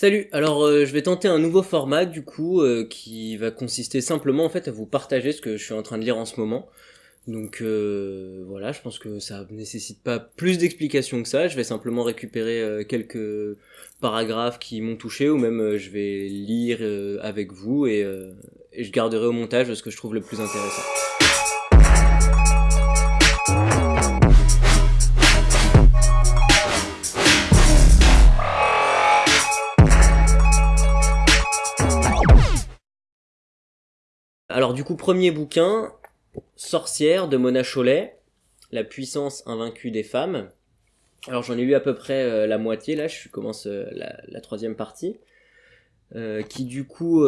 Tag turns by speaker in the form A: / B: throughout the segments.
A: Salut, alors euh, je vais tenter un nouveau format du coup euh, qui va consister simplement en fait à vous partager ce que je suis en train de lire en ce moment. Donc euh, voilà, je pense que ça nécessite pas plus d'explications que ça, je vais simplement récupérer quelques paragraphes qui m'ont touché ou même je vais lire avec vous et, et je garderai au montage ce que je trouve le plus intéressant. Alors du coup, premier bouquin, Sorcière de Mona Chollet, La puissance invaincue des femmes. Alors j'en ai lu à peu près euh, la moitié, là je commence euh, la, troisième partie, euh, qui du coup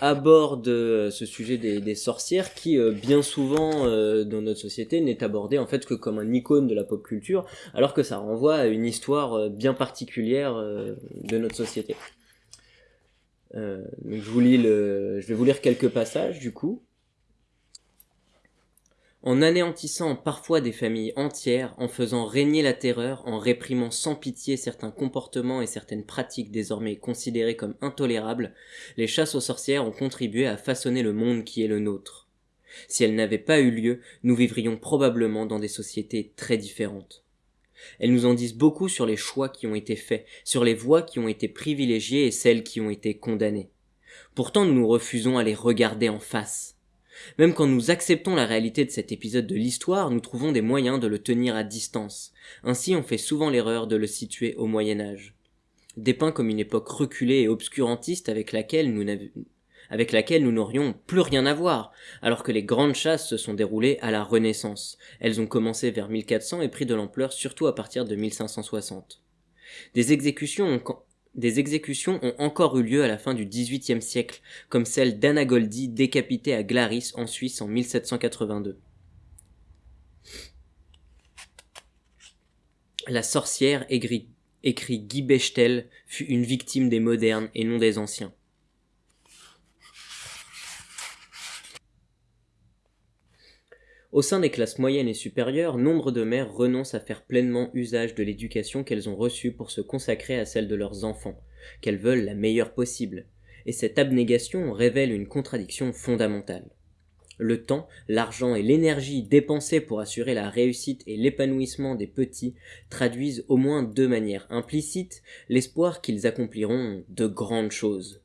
A: aborde ce sujet des, sorcières, qui bien souvent dans notre société n'est abordé en fait que comme un icône de la pop culture, alors que ça renvoie à une histoire bien particulière de notre société. Euh, je, vous lis le... je vais vous lire quelques passages du coup. En anéantissant parfois des familles entières, en faisant régner la terreur, en réprimant sans pitié certains comportements et certaines pratiques désormais considérées comme intolérables, les chasses aux sorcières ont contribué à façonner le monde qui est le nôtre. Si elles n'avaient pas eu lieu, nous vivrions probablement dans des sociétés très différentes. Elles nous en disent beaucoup sur les choix qui ont été faits, sur les voies qui ont été privilégiées et celles qui ont été condamnées. Pourtant nous nous refusons à les regarder en face. Même quand nous acceptons la réalité de cet épisode de l'histoire, nous trouvons des moyens de le tenir à distance. Ainsi on fait souvent l'erreur de le situer au Moyen Âge. Dépeint comme une époque reculée et obscurantiste avec laquelle nous, avec laquelle nous n'aurions plus rien à voir, alors que les grandes chasses se sont déroulées à la Renaissance. Elles ont commencé vers 1400 et pris de l'ampleur surtout à partir de 1560. Des exécutions ont encore eu lieu à la fin du XVIIIe siècle, comme celle d'Anna Goldie décapitée à Glaris en Suisse en 1782. La sorcière, écrit Guy Bechtel, fut une victime des modernes et non des anciens. Au sein des classes moyennes et supérieures, nombre de mères renoncent à faire pleinement usage de l'éducation qu'elles ont reçue pour se consacrer à celle de leurs enfants, qu'elles veulent la meilleure possible. Et cette abnégation révèle une contradiction fondamentale. Le temps, l'argent et l'énergie dépensés pour assurer la réussite et l'épanouissement des petits traduisent au moins deux manières implicites l'espoir qu'ils accompliront de grandes choses.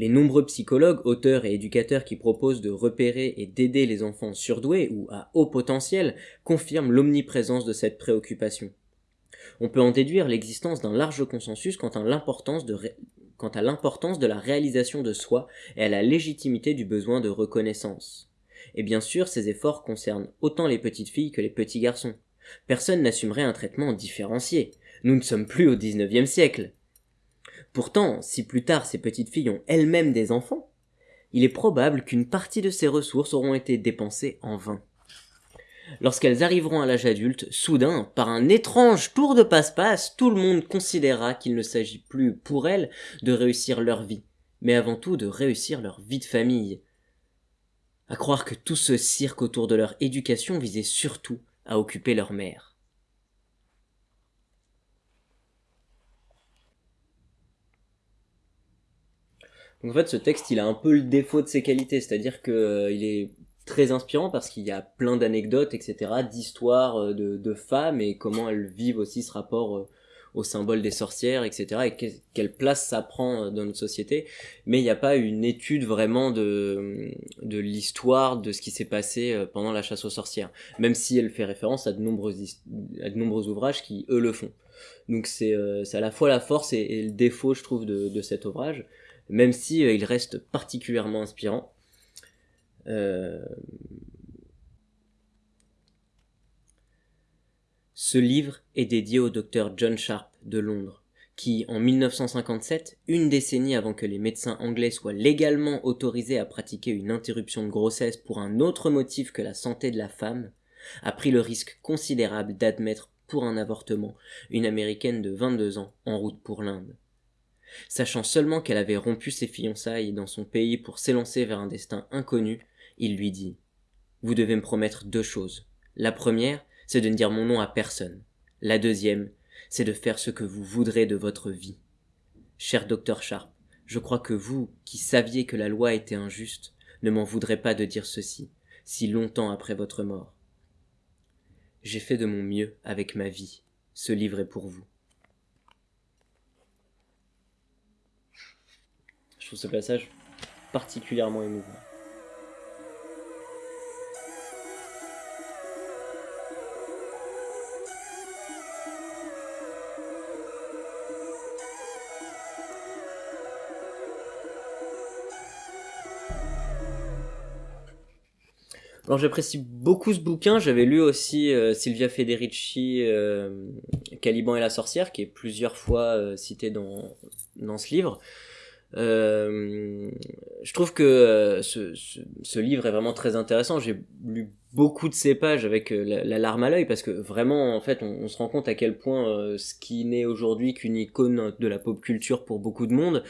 A: Les nombreux psychologues, auteurs et éducateurs qui proposent de repérer et d'aider les enfants surdoués ou à haut potentiel confirment l'omniprésence de cette préoccupation. On peut en déduire l'existence d'un large consensus quant à l'importance de, la réalisation de soi et à la légitimité du besoin de reconnaissance. Et bien sûr, ces efforts concernent autant les petites filles que les petits garçons. Personne n'assumerait un traitement différencié. Nous ne sommes plus au XIXe siècle. Pourtant, si plus tard ces petites filles ont elles-mêmes des enfants, il est probable qu'une partie de ces ressources auront été dépensées en vain. Lorsqu'elles arriveront à l'âge adulte, soudain, par un étrange tour de passe-passe, tout le monde considérera qu'il ne s'agit plus pour elles de réussir leur vie, mais avant tout de réussir leur vie de famille. À croire que tout ce cirque autour de leur éducation visait surtout à occuper leur mère. Donc en fait, ce texte, il a un peu le défaut de ses qualités, c'est-à-dire que euh, il est très inspirant parce qu'il y a plein d'anecdotes, etc., d'histoires euh, de, femmes et comment elles vivent aussi ce rapport euh, au symbole des sorcières, etc., et quelle place ça prend dans notre société. Mais il n'y a pas une étude vraiment de, de l'histoire de ce qui s'est passé pendant la chasse aux sorcières, même si elle fait référence à de nombreux, à de nombreux ouvrages qui, eux, le font. Donc c'est à la fois la force et, le défaut, je trouve, de, de cet ouvrage même si euh, il reste particulièrement inspirant. Euh, ce livre est dédié au docteur John Sharp de Londres, qui, en 1957, une décennie avant que les médecins anglais soient légalement autorisés à pratiquer une interruption de grossesse pour un autre motif que la santé de la femme, a pris le risque considérable d'admettre pour un avortement une américaine de 22 ans en route pour l'Inde. Sachant seulement qu'elle avait rompu ses fiançailles dans son pays pour s'élancer vers un destin inconnu, il lui dit Vous devez me promettre deux choses. La première, c'est de ne dire mon nom à personne. La deuxième, c'est de faire ce que vous voudrez de votre vie. Cher docteur Sharp, je crois que vous, qui saviez que la loi était injuste, ne m'en voudrez pas de dire ceci, si longtemps après votre mort. J'ai fait de mon mieux avec ma vie. Ce livre est pour vous. Trouve ce passage particulièrement émouvant. Alors j'apprécie beaucoup ce bouquin. J'avais lu aussi euh, Silvia Federici, euh, Caliban et la sorcière, qui est plusieurs fois euh, cité dans, dans ce livre. Euh, je trouve que ce, ce, livre est vraiment très intéressant. J'ai lu beaucoup de ces pages avec la, la larme à l'œil parce que vraiment, en fait, on, se rend compte à quel point ce qui n'est aujourd'hui qu'une icône de la pop culture pour beaucoup de monde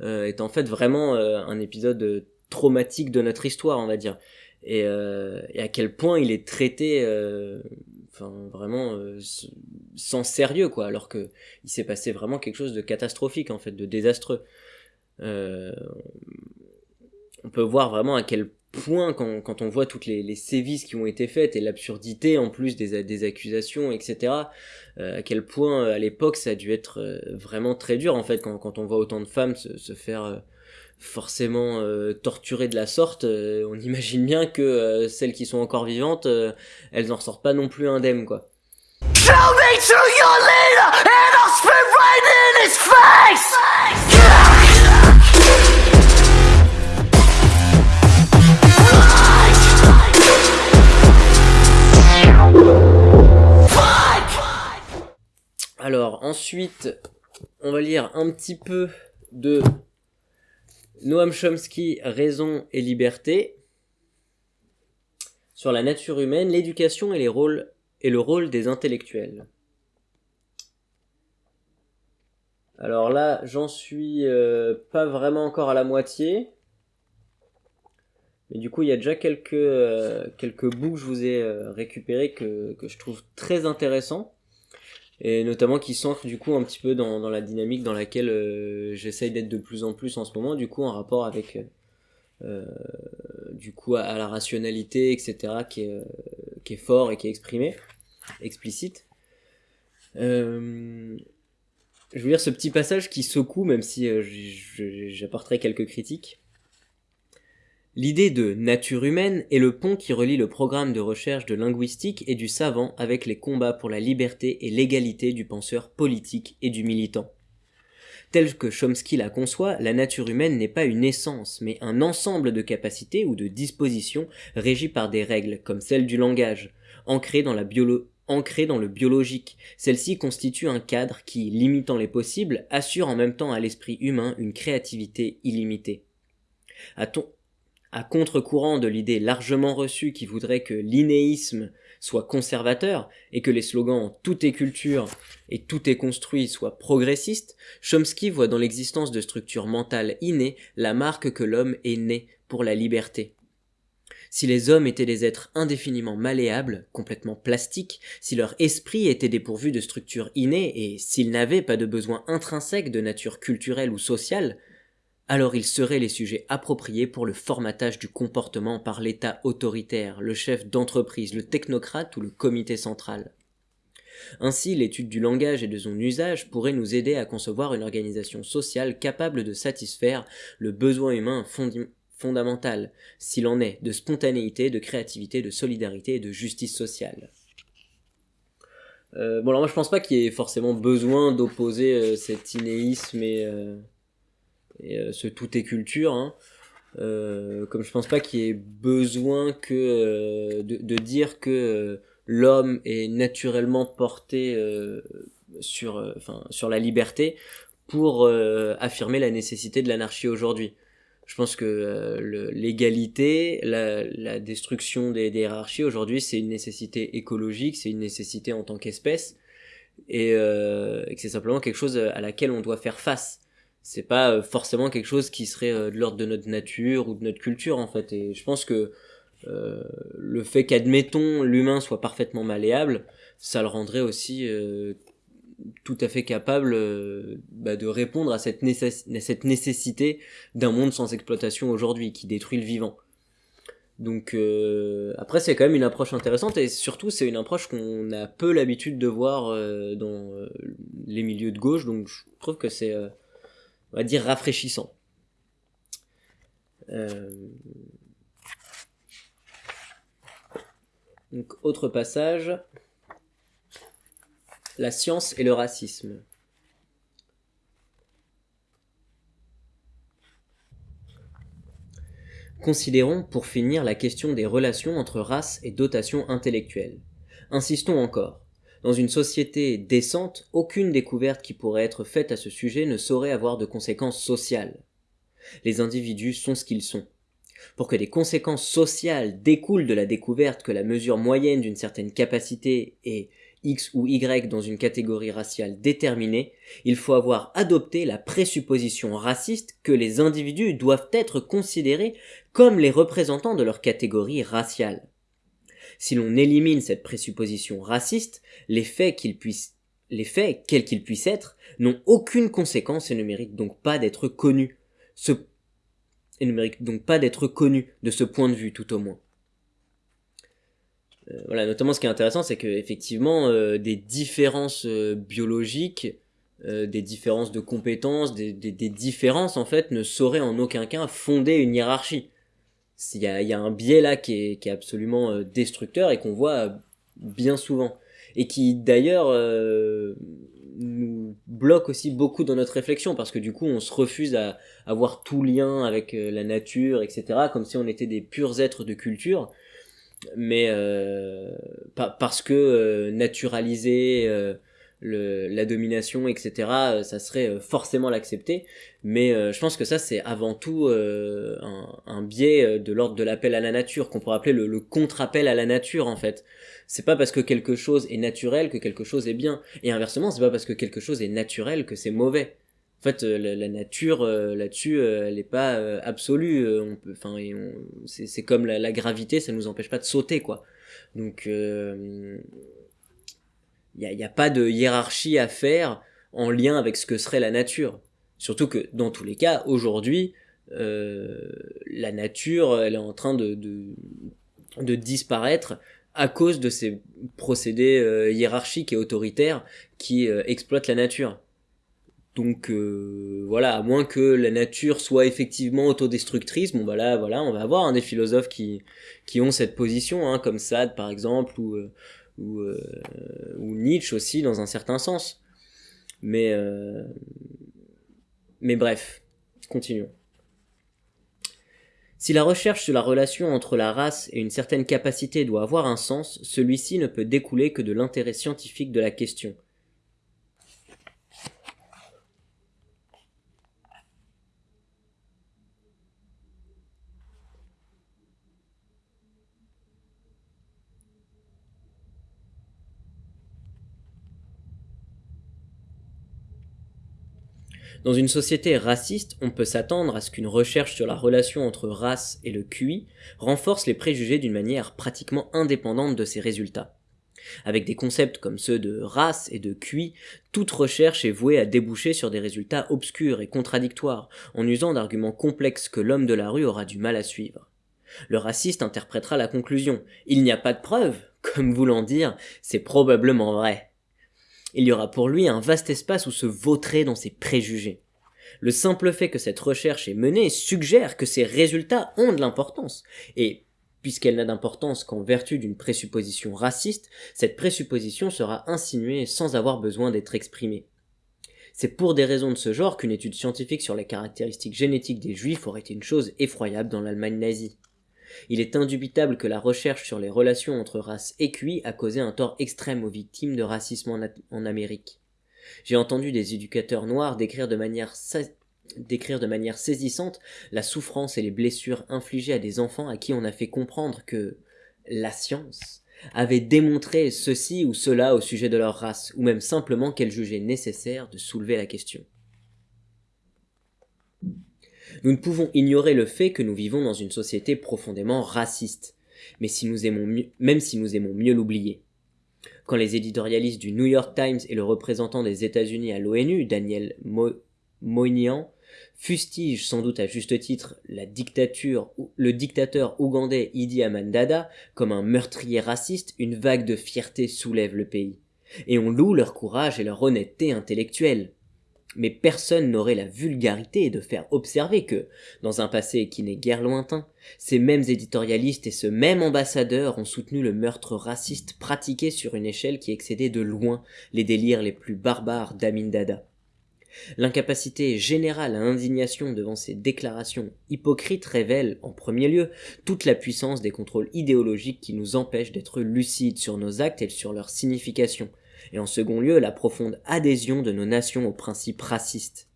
A: est en fait vraiment un épisode traumatique de notre histoire, on va dire et, euh, à quel point il est traité euh, enfin vraiment euh, sans sérieux quoi alors que il s'est passé vraiment quelque chose de catastrophique en fait de désastreux euh, on peut voir vraiment à quel point quand, quand on voit toutes les, les, sévices qui ont été faites et l'absurdité en plus des, des accusations etc euh, à quel point à l'époque ça a dû être vraiment très dur en fait quand, quand on voit autant de femmes se, se faire forcément euh, de la sorte, euh, on imagine bien que euh, celles qui sont encore vivantes, euh, elles n'en ressortent pas non plus indemnes, quoi. Tell me your leader and I'll right in his face! Alors ensuite, on va lire un petit peu de Noam Chomsky, Raison et liberté, sur la nature humaine, l'éducation et, et le rôle des intellectuels. Alors là, j'en suis euh, pas vraiment encore à la moitié. Mais du coup, il y a déjà quelques, euh, bouts que je vous ai euh, récupérés que je trouve très intéressants et notamment qui s'ancre du coup un petit peu dans, la dynamique dans laquelle euh, j'essaye d'être de plus en plus en ce moment, du coup en rapport avec euh, euh du coup à, la rationalité, etc., qui est, fort et qui est exprimé, explicite. Je veux dire ce petit passage qui secoue, même si j'apporterai quelques critiques. L'idée de nature humaine est le pont qui relie le programme de recherche de linguistique et du savant avec les combats pour la liberté et l'égalité du penseur politique et du militant. Tel que Chomsky la conçoit, la nature humaine n'est pas une essence, mais un ensemble de capacités ou de dispositions régies par des règles, comme celles du langage, ancrées dans, le biologique. Celles-ci constituent un cadre qui, limitant les possibles, assure en même temps à l'esprit humain une créativité illimitée. À contre-courant de l'idée largement reçue qui voudrait que l'inéisme soit conservateur et que les slogans tout est culture et tout est construit soient progressistes, Chomsky voit dans l'existence de structures mentales innées la marque que l'homme est né pour la liberté. Si les hommes étaient des êtres indéfiniment malléables, complètement plastiques, si leur esprit était dépourvu de structures innées et s'ils n'avaient pas de besoin intrinsèque de nature culturelle ou sociale, alors ils seraient les sujets appropriés pour le formatage du comportement par l'État autoritaire, le chef d'entreprise, le technocrate ou le comité central. Ainsi, l'étude du langage et de son usage pourrait nous aider à concevoir une organisation sociale capable de satisfaire le besoin humain fondamental, s'il en est, de spontanéité, de créativité, de solidarité et de justice sociale. Euh, bon alors moi je pense pas qu'il y ait forcément besoin d'opposer euh, cet inéisme et... Euh euh, ce tout est culture. Hein. Euh, comme je pense pas qu'il y ait besoin que euh, de, dire que l'homme est naturellement porté sur, enfin, sur la liberté pour affirmer la nécessité de l'anarchie aujourd'hui. Je pense que l'égalité, la, destruction des, hiérarchies aujourd'hui, c'est une nécessité écologique, c'est une nécessité en tant qu'espèce, et que c'est simplement quelque chose à laquelle on doit faire face c'est pas euh, forcément quelque chose qui serait euh, de l'ordre de notre nature ou de notre culture en fait et je pense que euh, le fait qu'admettons l'humain soit parfaitement malléable ça le rendrait aussi tout à fait capable bah, de répondre à cette nécessité d'un monde sans exploitation aujourd'hui qui détruit le vivant. Donc après c'est quand même une approche intéressante et surtout c'est une approche qu'on a peu l'habitude de voir dans les milieux de gauche donc je trouve que c'est on va dire rafraîchissant. Donc autre passage la science et le racisme. Considérons pour finir la question des relations entre race et dotation intellectuelle. Insistons encore. Dans une société décente, aucune découverte qui pourrait être faite à ce sujet ne saurait avoir de conséquences sociales. Les individus sont ce qu'ils sont. Pour que des conséquences sociales découlent de la découverte que la mesure moyenne d'une certaine capacité est X ou Y dans une catégorie raciale déterminée, il faut avoir adopté la présupposition raciste que les individus doivent être considérés comme les représentants de leur catégorie raciale. Si l'on élimine cette présupposition raciste, les faits qu'ils puissent les faits, quels qu'ils puissent être, n'ont aucune conséquence et ne méritent donc pas d'être connus. Ce... et ne méritent donc pas d'être connus de ce point de vue tout au moins. Euh, voilà, notamment ce qui est intéressant, c'est que effectivement euh, des différences euh, biologiques, des différences de compétences, des, différences en fait ne sauraient en aucun cas fonder une hiérarchie. Il y a, y a un biais là qui est, qui est absolument destructeur et qu'on voit bien souvent et qui d'ailleurs nous bloque aussi beaucoup dans notre réflexion parce que du coup on se refuse à avoir tout lien avec la nature, etc. comme si on était des purs êtres de culture mais euh, parce que euh, naturaliser euh, le, la domination, etc., ça serait forcément l'accepter. Mais je pense que ça, c'est avant tout un, un, biais de l'ordre de l'appel à la nature, qu'on pourrait appeler le, le contre-appel à la nature, en fait. C'est pas parce que quelque chose est naturel que quelque chose est bien. Et inversement, c'est pas parce que quelque chose est naturel que c'est mauvais. En fait, euh, la, nature euh, là-dessus, euh, elle n'est pas absolue. on peut, enfin, c'est comme la, gravité, ça nous empêche pas de sauter, quoi. Donc, il n'y a, pas de hiérarchie à faire en lien avec ce que serait la nature. Surtout que dans tous les cas, aujourd'hui, la nature, elle est en train de, de, disparaître à cause de ces procédés hiérarchiques et autoritaires qui exploitent la nature. Donc euh, voilà, à moins que la nature soit effectivement autodestructrice, bon bah là voilà, on va avoir un des philosophes qui qui ont cette position, hein, comme Sade par exemple ou euh, ou, euh, ou, Nietzsche aussi dans un certain sens. Mais mais bref, continuons. Si la recherche sur la relation entre la race et une certaine capacité doit avoir un sens, celui-ci ne peut découler que de l'intérêt scientifique de la question Dans une société raciste, on peut s'attendre à ce qu'une recherche sur la relation entre race et le QI renforce les préjugés d'une manière pratiquement indépendante de ses résultats. Avec des concepts comme ceux de race et de QI, toute recherche est vouée à déboucher sur des résultats obscurs et contradictoires, en usant d'arguments complexes que l'homme de la rue aura du mal à suivre. Le raciste interprétera la conclusion Il n'y a pas de preuves, comme voulant dire C'est probablement vrai il y aura pour lui un vaste espace où se vautrer dans ses préjugés. Le simple fait que cette recherche est menée suggère que ses résultats ont de l'importance, et puisqu'elle n'a d'importance qu'en vertu d'une présupposition raciste, cette présupposition sera insinuée sans avoir besoin d'être exprimée. C'est pour des raisons de ce genre qu'une étude scientifique sur les caractéristiques génétiques des juifs aurait été une chose effroyable dans l'Allemagne nazie. Il est indubitable que la recherche sur les relations entre races et QI a causé un tort extrême aux victimes de racisme en, Amérique. J'ai entendu des éducateurs noirs décrire de manière décrire de manière saisissante la souffrance et les blessures infligées à des enfants à qui on a fait comprendre que la science avait démontré ceci ou cela au sujet de leur race, ou même simplement qu'elle jugeait nécessaire de soulever la question. Nous ne pouvons ignorer le fait que nous vivons dans une société profondément raciste, mais si nous aimons même si nous aimons mieux l'oublier. Quand les éditorialistes du New York Times et le représentant des États-Unis à l'ONU, Daniel Moynihan, fustigent sans doute à juste titre la dictature, le dictateur ougandais Idi Aman Dada comme un meurtrier raciste, une vague de fierté soulève le pays. Et on loue leur courage et leur honnêteté intellectuelle mais personne n'aurait la vulgarité de faire observer que, dans un passé qui n'est guère lointain, ces mêmes éditorialistes et ce même ambassadeur ont soutenu le meurtre raciste pratiqué sur une échelle qui excédait de loin les délires les plus barbares d'Amin Dada. L'incapacité générale à indignation devant ces déclarations hypocrites révèle, en premier lieu, toute la puissance des contrôles idéologiques qui nous empêchent d'être lucides sur nos actes et sur leur signification, et en second lieu la profonde adhésion de nos nations aux principes racistes.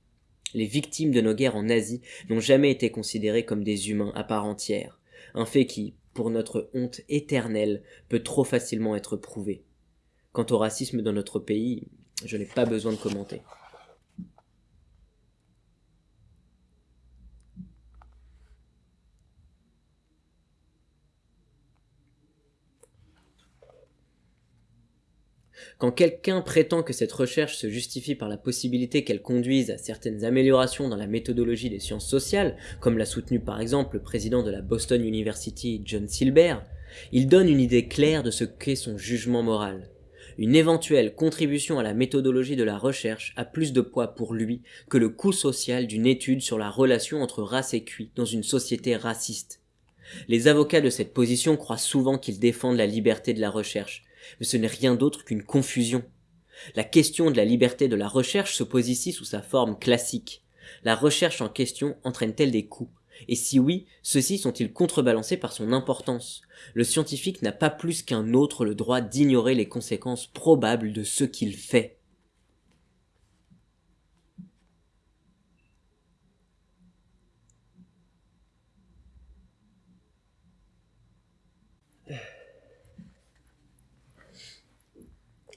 A: Les victimes de nos guerres en Asie n'ont jamais été considérées comme des humains à part entière, un fait qui, pour notre honte éternelle, peut trop facilement être prouvé. Quant au racisme dans notre pays, je n'ai pas besoin de commenter. Quand quelqu'un prétend que cette recherche se justifie par la possibilité qu'elle conduise à certaines améliorations dans la méthodologie des sciences sociales, comme l'a soutenu par exemple le président de la Boston University John Silber, il donne une idée claire de ce qu'est son jugement moral. Une éventuelle contribution à la méthodologie de la recherche a plus de poids pour lui que le coût social d'une étude sur la relation entre race et cuit dans une société raciste. Les avocats de cette position croient souvent qu'ils défendent la liberté de la recherche, mais ce n'est rien d'autre qu'une confusion. La question de la liberté de la recherche se pose ici sous sa forme classique. La recherche en question entraîne-t-elle des coûts? Et si oui, ceux-ci sont-ils contrebalancés par son importance? Le scientifique n'a pas plus qu'un autre le droit d'ignorer les conséquences probables de ce qu'il fait.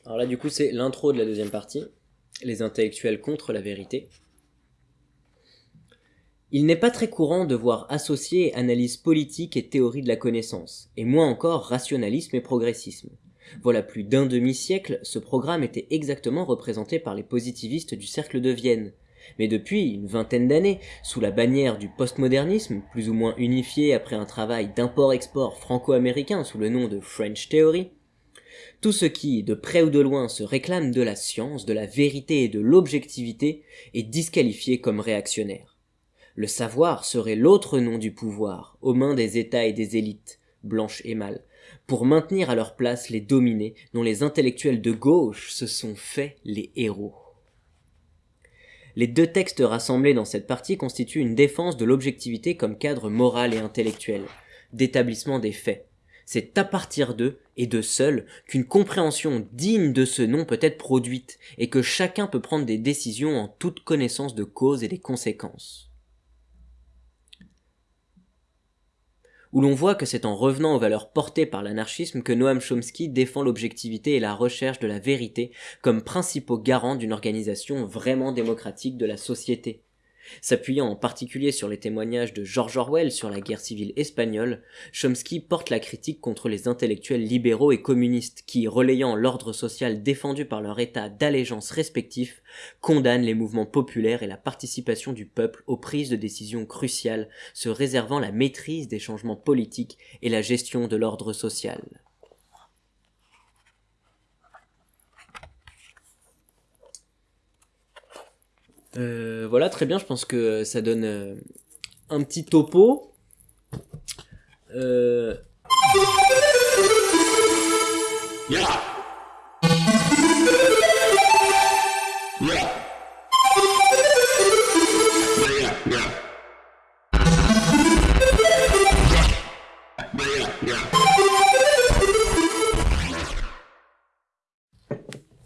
A: Alors là, du coup, c'est l'intro de la deuxième partie, les intellectuels contre la vérité. Il n'est pas très courant de voir associer analyse politique et théorie de la connaissance, et moins encore rationalisme et progressisme. Voilà plus d'un demi-siècle, ce programme était exactement représenté par les positivistes du cercle de Vienne. Mais depuis une vingtaine d'années, sous la bannière du postmodernisme, plus ou moins unifié après un travail d'import-export franco-américain sous le nom de French Theory, tout ce qui, de près ou de loin, se réclame de la science, de la vérité et de l'objectivité est disqualifié comme réactionnaire. Le savoir serait l'autre nom du pouvoir, aux mains des États et des élites, blanches et mâles, pour maintenir à leur place les dominés dont les intellectuels de gauche se sont faits les héros. Les deux textes rassemblés dans cette partie constituent une défense de l'objectivité comme cadre moral et intellectuel, d'établissement des faits, c'est à partir d'eux, et de seuls, qu'une compréhension digne de ce nom peut être produite, et que chacun peut prendre des décisions en toute connaissance de cause et des conséquences. Où l'on voit que c'est en revenant aux valeurs portées par l'anarchisme que Noam Chomsky défend l'objectivité et la recherche de la vérité comme principaux garants d'une organisation vraiment démocratique de la société, S'appuyant en particulier sur les témoignages de George Orwell sur la guerre civile espagnole, Chomsky porte la critique contre les intellectuels libéraux et communistes qui, relayant l'ordre social défendu par leur état d'allégeance respectif, condamnent les mouvements populaires et la participation du peuple aux prises de décisions cruciales, se réservant la maîtrise des changements politiques et la gestion de l'ordre social. Euh, voilà, très bien, je pense que ça donne euh, un petit topo. Euh...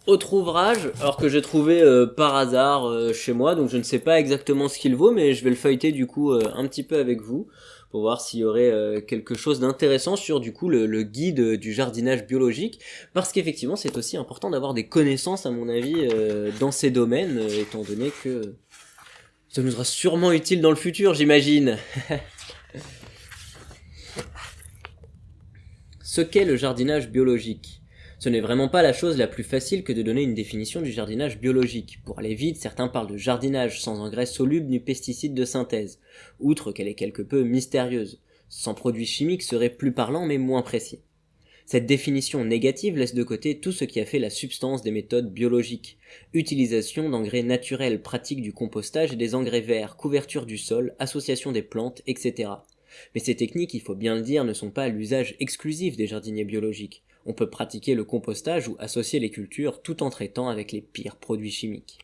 A: autre ouvrage, alors que j'ai trouvé euh, par hasard euh, chez moi, donc je ne sais pas exactement ce qu'il vaut, mais je vais le feuilleter du coup euh, un petit peu avec vous pour voir s'il y aurait quelque chose d'intéressant sur du coup le, le, guide du jardinage biologique, parce qu'effectivement c'est aussi important d'avoir des connaissances à mon avis dans ces domaines, étant donné que ça nous sera sûrement utile dans le futur, j'imagine. Ce qu'est le jardinage biologique? Ce n'est vraiment pas la chose la plus facile que de donner une définition du jardinage biologique. Pour aller vite, certains parlent de jardinage sans engrais solubles ni pesticides de synthèse, outre qu'elle est quelque peu mystérieuse. Sans produits chimiques serait plus parlant mais moins précis. Cette définition négative laisse de côté tout ce qui a fait la substance des méthodes biologiques. Utilisation d'engrais naturels, pratique du compostage et des engrais verts, couverture du sol, association des plantes, etc. Mais ces techniques, il faut bien le dire, ne sont pas l'usage exclusif des jardiniers biologiques. On peut pratiquer le compostage ou associer les cultures tout en traitant avec les pires produits chimiques.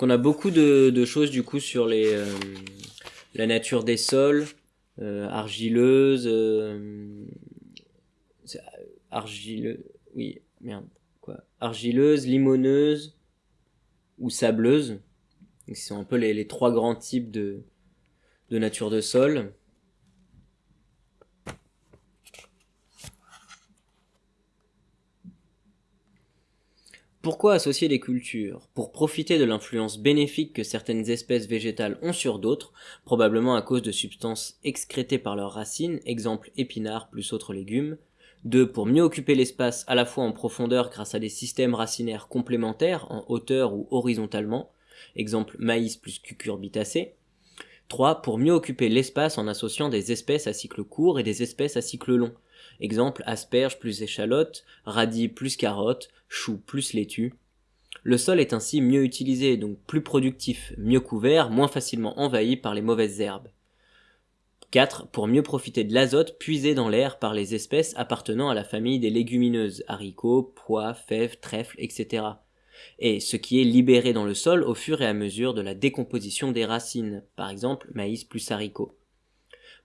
A: On a beaucoup de, choses du coup sur les, euh, la nature des sols, euh, argileuses, euh, argileux, oui, merde, quoi, argileuse, limoneuse ou sableuse. Ce sont un peu les, trois grands types de, de nature de sol. Pourquoi associer les cultures? Pour profiter de l'influence bénéfique que certaines espèces végétales ont sur d'autres, probablement à cause de substances excrétées par leurs racines, exemple épinards plus autres légumes. 2. Pour mieux occuper l'espace à la fois en profondeur grâce à des systèmes racinaires complémentaires en hauteur ou horizontalement, exemple maïs plus cucurbitacé. 3. Pour mieux occuper l'espace en associant des espèces à cycle court et des espèces à cycle long, exemple asperges plus échalotes, radis plus carottes, choux plus laitue. Le sol est ainsi mieux utilisé, donc plus productif, mieux couvert, moins facilement envahi par les mauvaises herbes. 4. Pour mieux profiter de l'azote puisé dans l'air par les espèces appartenant à la famille des légumineuses, haricots, pois, fèves, trèfles, etc. Et ce qui est libéré dans le sol au fur et à mesure de la décomposition des racines, par exemple maïs plus haricots.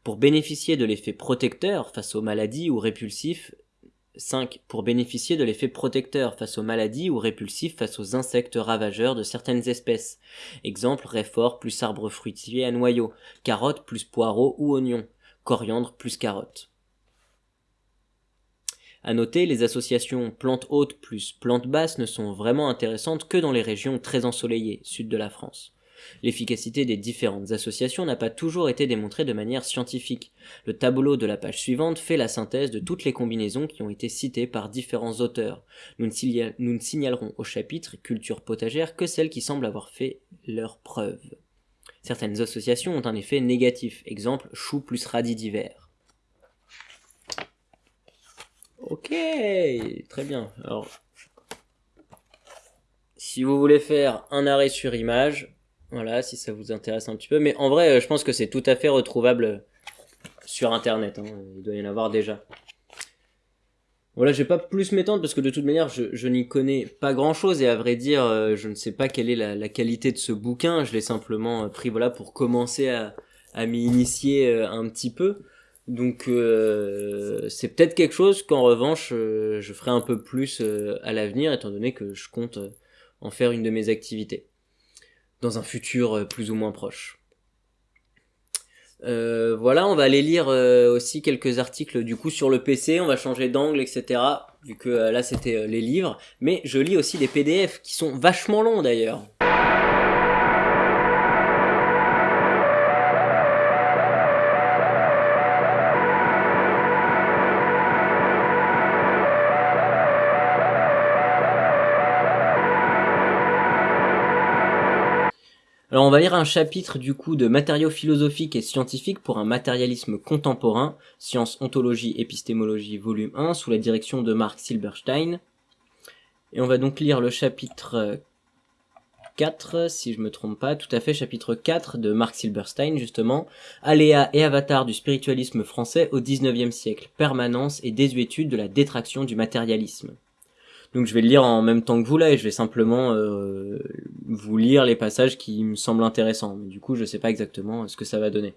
A: Pour bénéficier de l'effet protecteur face aux maladies ou répulsifs 5. Pour bénéficier de l'effet protecteur face aux maladies ou répulsif face aux insectes ravageurs de certaines espèces. Exemple, réfort plus arbre fruitier à noyaux, carotte plus poireaux ou oignons, coriandre plus carotte. À noter, les associations plantes hautes plus plantes basses ne sont vraiment intéressantes que dans les régions très ensoleillées, sud de la France. L'efficacité des différentes associations n'a pas toujours été démontrée de manière scientifique. Le tableau de la page suivante fait la synthèse de toutes les combinaisons qui ont été citées par différents auteurs. Nous ne, signalerons au chapitre culture potagère que celles qui semblent avoir fait leurs preuves. Certaines associations ont un effet négatif, exemple chou plus radis d'hiver. Ok, très bien. Alors, si vous voulez faire un arrêt sur image, voilà, si ça vous intéresse un petit peu. Mais en vrai, euh, je pense que c'est tout à fait retrouvable euh, sur Internet. Hein. Il doit y en avoir déjà. Voilà, je vais pas plus m'étendre parce que de toute manière, je, n'y connais pas grand-chose et à vrai dire, euh, je ne sais pas quelle est la, qualité de ce bouquin. Je l'ai simplement pris voilà pour commencer à, à m'y initier un petit peu. Donc c'est peut-être quelque chose qu'en revanche je ferai un peu plus à l'avenir étant donné que je compte en faire une de mes activités dans un futur euh, plus ou moins proche. Euh, voilà, on va aller lire euh, aussi quelques articles du coup sur le PC, on va changer d'angle, etc. Vu que là c'était les livres, mais je lis aussi des PDF qui sont vachement longs d'ailleurs. Alors on va lire un chapitre du coup de matériaux philosophiques et scientifiques pour un matérialisme contemporain, Sciences, Ontologie, Épistémologie, volume 1, sous la direction de Mark Silberstein. Et on va donc lire le chapitre 4, si je me trompe pas, tout à fait, chapitre 4 de Mark Silberstein, justement, Aléa et avatar du spiritualisme français au 19e siècle, permanence et désuétude de la détraction du matérialisme. Donc je vais le lire en même temps que vous là et je vais simplement euh, vous lire les passages qui me semblent intéressants. Mais du coup, je sais pas exactement ce que ça va donner.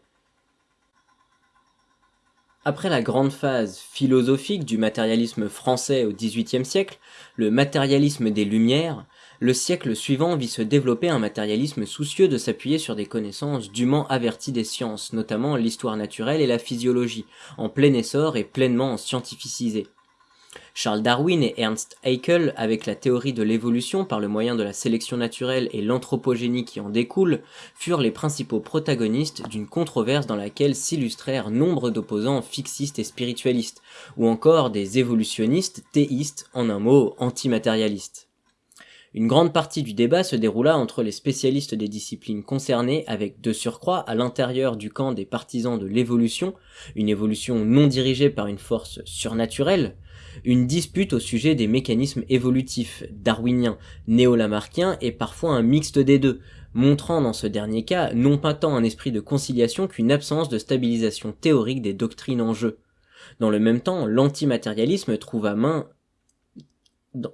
A: Après la grande phase philosophique du matérialisme français au XVIIIe siècle, le matérialisme des Lumières, le siècle suivant vit se développer un matérialisme soucieux de s'appuyer sur des connaissances dûment averties des sciences, notamment l'histoire naturelle et la physiologie, en plein essor et pleinement scientificisées. Charles Darwin et Ernst Haeckel, avec la théorie de l'évolution par le moyen de la sélection naturelle et l'anthropogénie qui en découle, furent les principaux protagonistes d'une controverse dans laquelle s'illustrèrent nombre d'opposants fixistes et spiritualistes, ou encore des évolutionnistes théistes, en un mot antimatérialistes. Une grande partie du débat se déroula entre les spécialistes des disciplines concernées avec de surcroît à l'intérieur du camp des partisans de l'évolution, une évolution non dirigée par une force surnaturelle, une dispute au sujet des mécanismes évolutifs, darwiniens, néo-lamarckiens et parfois un mixte des deux, montrant dans ce dernier cas non pas tant un esprit de conciliation qu'une absence de stabilisation théorique des doctrines en jeu. Dans le même temps, l'antimatérialisme trouva main... Dans...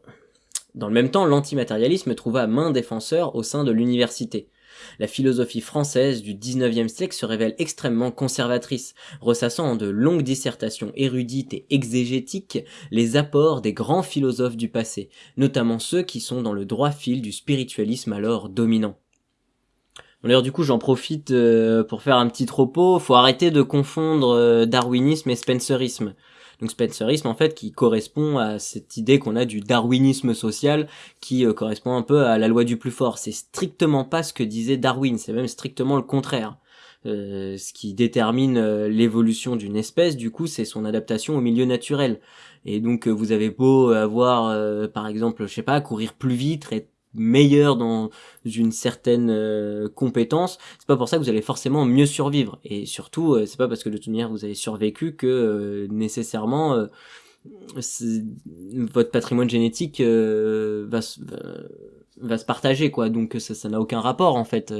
A: Dans le même temps, l'antimatérialisme trouva main défenseur au sein de l'université. La philosophie française du XIXe siècle se révèle extrêmement conservatrice, ressassant en de longues dissertations érudites et exégétiques les apports des grands philosophes du passé, notamment ceux qui sont dans le droit fil du spiritualisme alors dominant. D'ailleurs, du coup, j'en profite euh, pour faire un petit propos. Faut arrêter de confondre euh, darwinisme et spencerisme. Donc Spencerisme en fait qui correspond à cette idée qu'on a du darwinisme social qui euh, correspond un peu à la loi du plus fort. C'est strictement pas ce que disait Darwin, c'est même strictement le contraire. Euh, ce qui détermine euh, l'évolution d'une espèce, du coup, c'est son adaptation au milieu naturel. Et donc, vous avez beau avoir, par exemple, je sais pas, courir plus vite, être meilleur dans une certaine euh, compétence, c'est pas pour ça que vous allez forcément mieux survivre. Et surtout, euh, c'est pas parce que de toute manière vous avez survécu que euh, nécessairement votre patrimoine génétique va, va se partager quoi. Donc ça n'a aucun rapport en fait.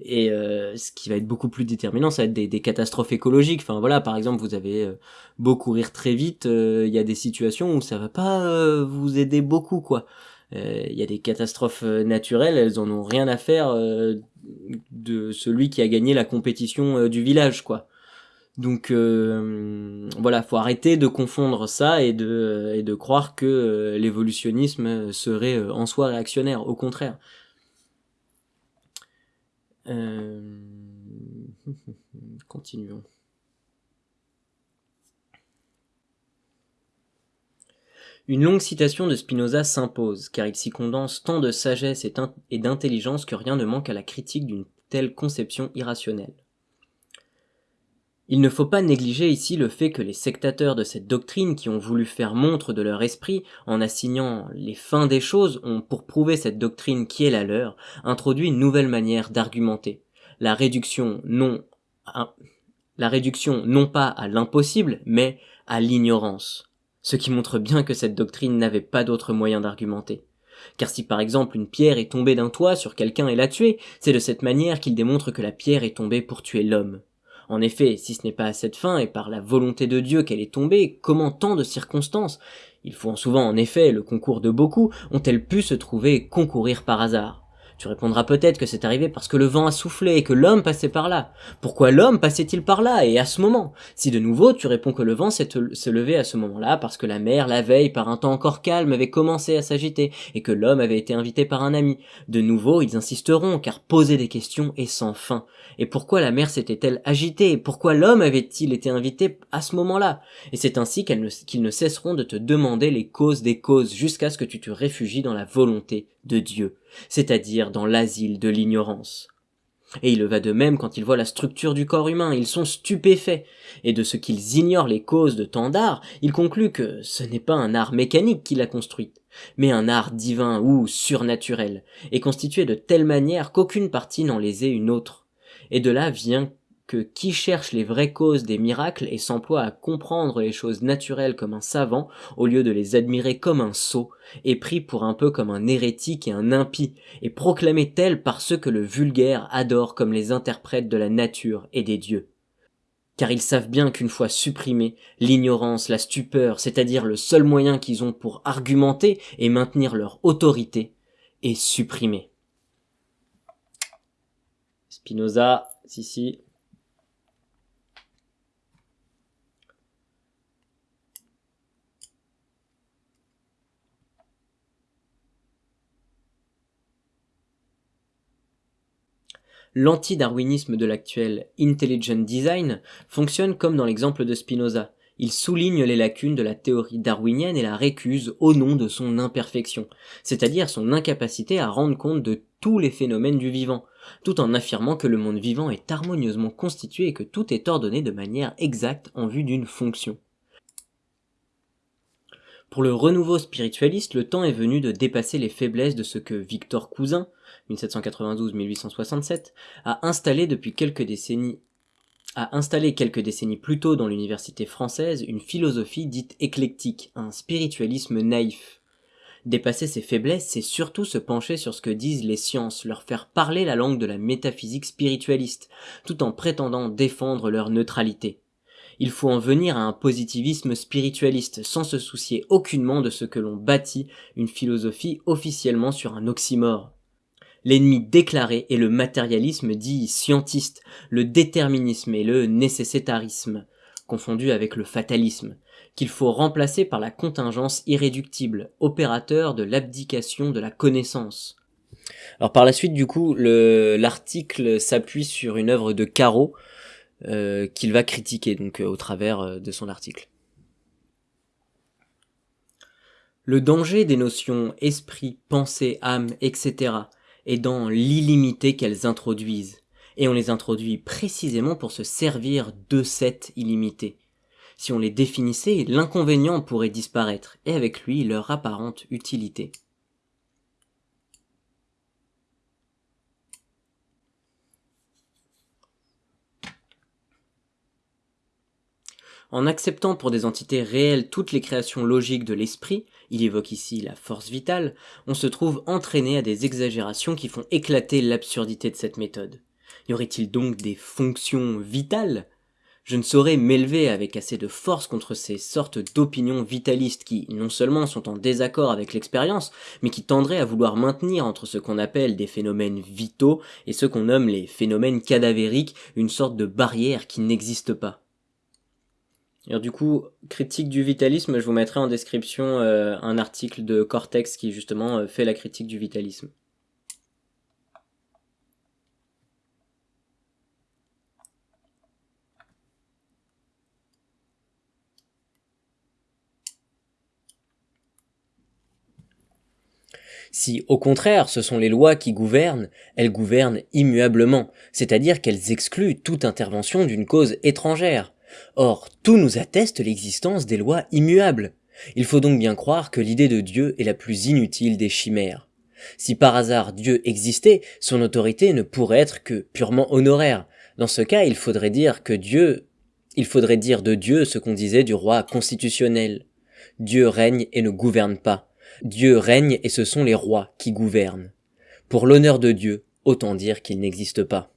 A: Et ce qui va être beaucoup plus déterminant ça va être des, des catastrophes écologiques. Enfin voilà par exemple vous avez beau courir très vite il y a des situations où ça va pas vous aider beaucoup quoi. euh, il y a des catastrophes euh, naturelles, elles en ont rien à faire euh, de celui qui a gagné la compétition du village, quoi. Donc euh, voilà, faut arrêter de confondre ça et de, et de croire que l'évolutionnisme serait en soi réactionnaire, au contraire. Continuons. Une longue citation de Spinoza s'impose, car il s'y condense tant de sagesse et d'intelligence que rien ne manque à la critique d'une telle conception irrationnelle. Il ne faut pas négliger ici le fait que les sectateurs de cette doctrine qui ont voulu faire montre de leur esprit en assignant les fins des choses ont, pour prouver cette doctrine qui est la leur, introduit une nouvelle manière d'argumenter. La réduction non, la réduction non pas à l'impossible, mais à l'ignorance ce qui montre bien que cette doctrine n'avait pas d'autre moyen d'argumenter. Car si par exemple une pierre est tombée d'un toit sur quelqu'un et l'a tué, c'est de cette manière qu'il démontre que la pierre est tombée pour tuer l'homme. En effet, si ce n'est pas à cette fin et par la volonté de Dieu qu'elle est tombée, comment tant de circonstances, il faut souvent en effet le concours de beaucoup, ont-elles pu se trouver concourir par hasard? Tu répondras peut-être que c'est arrivé parce que le vent a soufflé et que l'homme passait par là. Pourquoi l'homme passait-il par là et à ce moment? Si de nouveau tu réponds que le vent s'est levé à ce moment-là parce que la mer, la veille, par un temps encore calme, avait commencé à s'agiter et que l'homme avait été invité par un ami. De nouveau ils insisteront car poser des questions est sans fin. Et pourquoi la mer s'était-elle agitée? Pourquoi l'homme avait-il été invité à ce moment-là? Et c'est ainsi qu'ils ne cesseront de te demander les causes des causes jusqu'à ce que tu te réfugies dans la volonté de Dieu c'est-à-dire dans l'asile de l'ignorance. Et il va de même quand ils voient la structure du corps humain, ils sont stupéfaits, et de ce qu'ils ignorent les causes de tant d'art, ils concluent que ce n'est pas un art mécanique qui l'a construite, mais un art divin ou surnaturel, et constitué de telle manière qu'aucune partie n'en lésait une autre. Et de là vient que qui cherche les vraies causes des miracles et s'emploie à comprendre les choses naturelles comme un savant, au lieu de les admirer comme un sot, est pris pour un peu comme un hérétique et un impie, et proclamé tel par ceux que le vulgaire adore comme les interprètes de la nature et des dieux. Car ils savent bien qu'une fois supprimée, l'ignorance, la stupeur, c'est-à-dire le seul moyen qu'ils ont pour argumenter et maintenir leur autorité, est supprimée. Spinoza, si L'anti-darwinisme de l'actuel intelligent design fonctionne comme dans l'exemple de Spinoza. Il souligne les lacunes de la théorie darwinienne et la récuse au nom de son imperfection, c'est-à-dire son incapacité à rendre compte de tous les phénomènes du vivant, tout en affirmant que le monde vivant est harmonieusement constitué et que tout est ordonné de manière exacte en vue d'une fonction. Pour le renouveau spiritualiste, le temps est venu de dépasser les faiblesses de ce que Victor Cousin, 1792-1867, a installé depuis quelques décennies a installé quelques décennies plus tôt dans l'université française une philosophie dite éclectique, un spiritualisme naïf. Dépasser ses faiblesses, c'est surtout se pencher sur ce que disent les sciences, leur faire parler la langue de la métaphysique spiritualiste, tout en prétendant défendre leur neutralité. Il faut en venir à un positivisme spiritualiste, sans se soucier aucunement de ce que l'on bâtit une philosophie officiellement sur un oxymore. L'ennemi déclaré est le matérialisme dit scientiste, le déterminisme et le nécessitarisme, confondu avec le fatalisme, qu'il faut remplacer par la contingence irréductible, opérateur de l'abdication de la connaissance. Alors par la suite, du coup, l'article s'appuie sur une œuvre de Caro euh, qu'il va critiquer donc euh, au travers euh, de son article. Le danger des notions esprit, pensée, âme, etc et dans l'illimité qu'elles introduisent. Et on les introduit précisément pour se servir de cette illimité. Si on les définissait, l'inconvénient pourrait disparaître, et avec lui leur apparente utilité. En acceptant pour des entités réelles toutes les créations logiques de l'esprit, il évoque ici la force vitale, on se trouve entraîné à des exagérations qui font éclater l'absurdité de cette méthode. Y aurait-il donc des fonctions vitales? Je ne saurais m'élever avec assez de force contre ces sortes d'opinions vitalistes qui, non seulement sont en désaccord avec l'expérience, mais qui tendraient à vouloir maintenir entre ce qu'on appelle des phénomènes vitaux et ce qu'on nomme les phénomènes cadavériques une sorte de barrière qui n'existe pas. Du coup, critique du vitalisme, je vous mettrai en description euh, un article de Cortex qui justement euh, fait la critique du vitalisme. Si, au contraire, ce sont les lois qui gouvernent, elles gouvernent immuablement, c'est-à-dire qu'elles excluent toute intervention d'une cause étrangère. Or, tout nous atteste l'existence des lois immuables. Il faut donc bien croire que l'idée de Dieu est la plus inutile des chimères. Si par hasard Dieu existait, son autorité ne pourrait être que purement honoraire. Dans ce cas, il faudrait dire que Dieu, il faudrait dire de Dieu ce qu'on disait du roi constitutionnel. Dieu règne et ne gouverne pas. Dieu règne et ce sont les rois qui gouvernent. Pour l'honneur de Dieu, autant dire qu'il n'existe pas.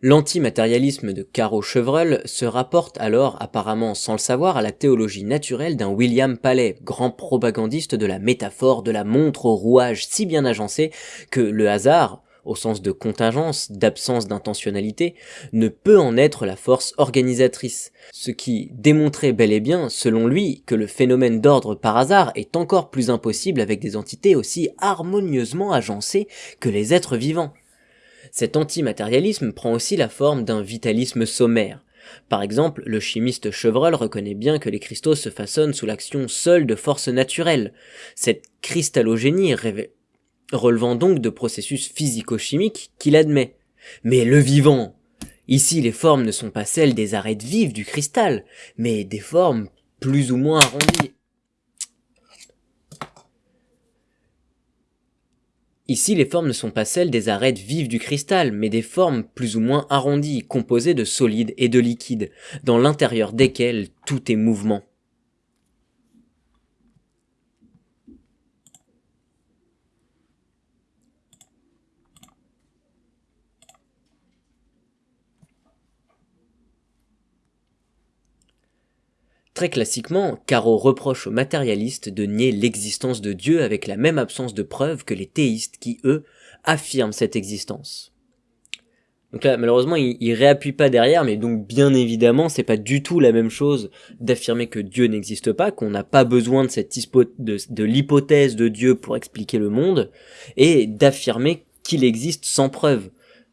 A: L'antimatérialisme de Caro Chevreul se rapporte alors apparemment sans le savoir à la théologie naturelle d'un William Paley, grand propagandiste de la métaphore de la montre au rouage si bien agencé que le hasard, au sens de contingence, d'absence d'intentionnalité, ne peut en être la force organisatrice, ce qui démontrait bel et bien, selon lui, que le phénomène d'ordre par hasard est encore plus impossible avec des entités aussi harmonieusement agencées que les êtres vivants. Cet antimatérialisme prend aussi la forme d'un vitalisme sommaire. Par exemple, le chimiste Chevreul reconnaît bien que les cristaux se façonnent sous l'action seule de forces naturelles. Cette cristallogénie relevant donc de processus physico-chimiques qu'il admet. Mais le vivant Ici, les formes ne sont pas celles des arêtes vives du cristal, mais des formes plus ou moins arrondies Ici, les formes ne sont pas celles des arêtes vives du cristal, mais des formes plus ou moins arrondies, composées de solides et de liquides, dans l'intérieur desquelles tout est mouvement. Très classiquement, Caro reproche aux matérialistes de nier l'existence de Dieu avec la même absence de preuves que les théistes qui, eux, affirment cette existence. Donc là, malheureusement, il, réappuie pas derrière, mais donc bien évidemment, c'est pas du tout la même chose d'affirmer que Dieu n'existe pas, qu'on n'a pas besoin de l'hypothèse de Dieu pour expliquer le monde, et d'affirmer qu'il existe sans preuve.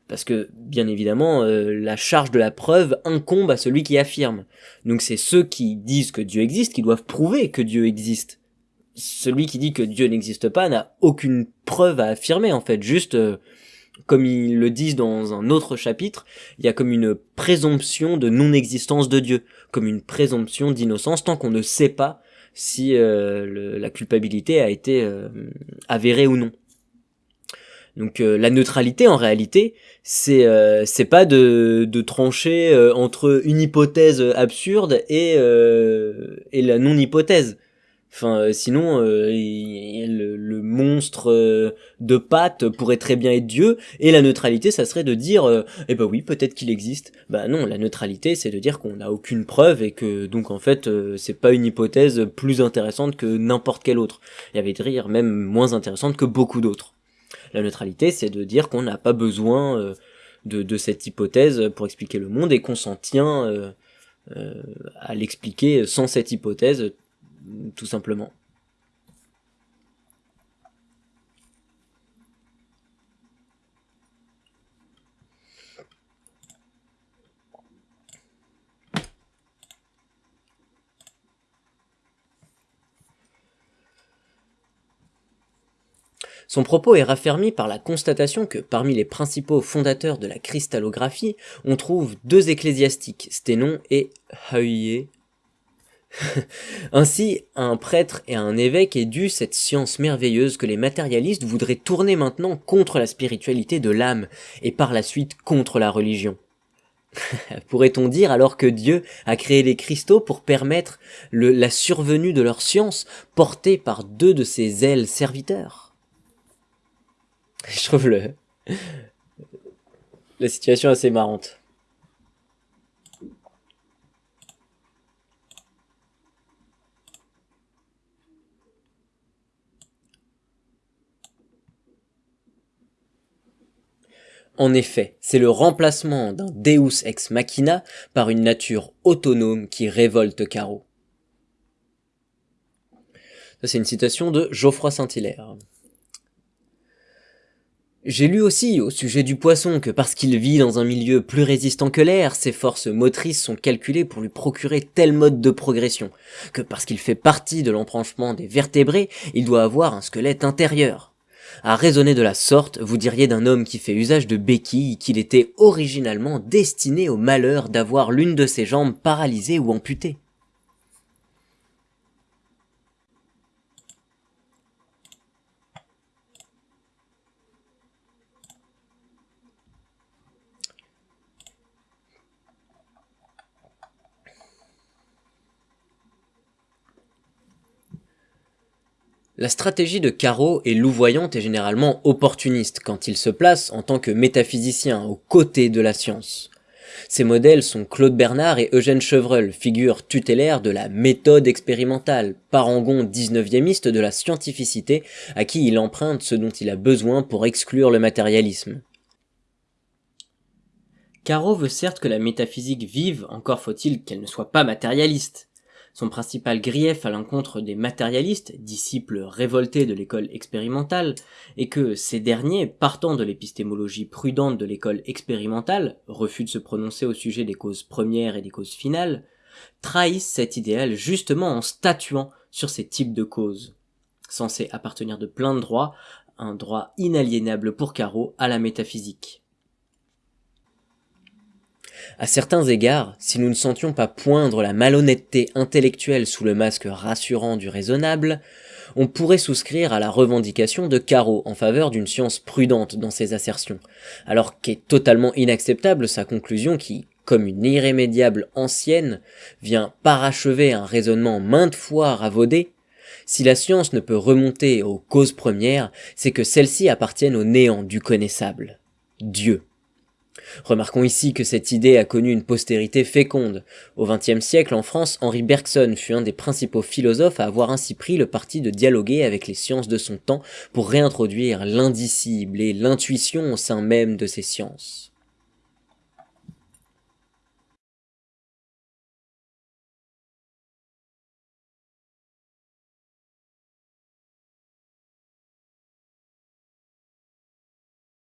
A: Parce que, bien évidemment, euh, la charge de la preuve incombe à celui qui affirme. Donc c'est ceux qui disent que Dieu existe qui doivent prouver que Dieu existe. Celui qui dit que Dieu n'existe pas n'a aucune preuve à affirmer, en fait. Juste, euh, comme ils le disent dans un autre chapitre, il y a comme une présomption de non-existence de Dieu, comme une présomption d'innocence tant qu'on ne sait pas si euh, la culpabilité a été avérée ou non. Donc euh, la neutralité en réalité, c'est euh, c'est pas de, de trancher euh, entre une hypothèse absurde et et la non hypothèse. Enfin sinon le, monstre de pâte pourrait très bien être Dieu et la neutralité ça serait de dire eh ben oui peut-être qu'il existe. Bah non la neutralité c'est de dire qu'on n'a aucune preuve et que donc en fait c'est pas une hypothèse plus intéressante que n'importe quelle autre. Il y avait dire même moins intéressante que beaucoup d'autres. La neutralité, c'est de dire qu'on n'a pas besoin euh, de, cette hypothèse pour expliquer le monde et qu'on s'en tient euh, euh, à l'expliquer sans cette hypothèse, tout simplement. Son propos est raffermi par la constatation que parmi les principaux fondateurs de la cristallographie, on trouve deux ecclésiastiques, Sténon et Hauyé. Ainsi, un prêtre et un évêque est dû cette science merveilleuse que les matérialistes voudraient tourner maintenant contre la spiritualité de l'âme, et par la suite contre la religion. Pourrait-on dire alors que Dieu a créé les cristaux pour permettre la survenue de leur science portée par deux de ses ailes serviteurs? Je trouve le... la situation assez marrante. En effet, c'est le remplacement d'un Deus ex machina par une nature autonome qui révolte Caro. Ça c'est une citation de Geoffroy Saint-Hilaire. J'ai lu aussi au sujet du poisson que parce qu'il vit dans un milieu plus résistant que l'air, ses forces motrices sont calculées pour lui procurer tel mode de progression, que parce qu'il fait partie de l'embranchement des vertébrés, il doit avoir un squelette intérieur. À raisonner de la sorte, vous diriez d'un homme qui fait usage de béquilles qu'il était originalement destiné au malheur d'avoir l'une de ses jambes paralysée ou amputée. La stratégie de Caro est louvoyante et généralement opportuniste quand il se place en tant que métaphysicien aux côtés de la science. Ses modèles sont Claude Bernard et Eugène Chevreul, figures tutélaires de la méthode expérimentale, parangon 19e de la scientificité à qui il emprunte ce dont il a besoin pour exclure le matérialisme. Caro veut certes que la métaphysique vive, encore faut-il qu'elle ne soit pas matérialiste son principal grief à l'encontre des matérialistes, disciples révoltés de l'école expérimentale, est que ces derniers, partant de l'épistémologie prudente de l'école expérimentale, refus de se prononcer au sujet des causes premières et des causes finales, trahissent cet idéal justement en statuant sur ces types de causes, censés appartenir de plein droit, un droit inaliénable pour Caro à la métaphysique. À certains égards, si nous ne sentions pas poindre la malhonnêteté intellectuelle sous le masque rassurant du raisonnable, on pourrait souscrire à la revendication de Caro en faveur d'une science prudente dans ses assertions, alors qu'est totalement inacceptable sa conclusion qui, comme une irrémédiable ancienne, vient parachever un raisonnement maintes fois ravaudé, si la science ne peut remonter aux causes premières, c'est que celles-ci appartiennent au néant du connaissable, Dieu. Remarquons ici que cette idée a connu une postérité féconde. Au XXe siècle, en France, Henri Bergson fut un des principaux philosophes à avoir ainsi pris le parti de dialoguer avec les sciences de son temps pour réintroduire l'indicible et l'intuition au sein même de ces sciences.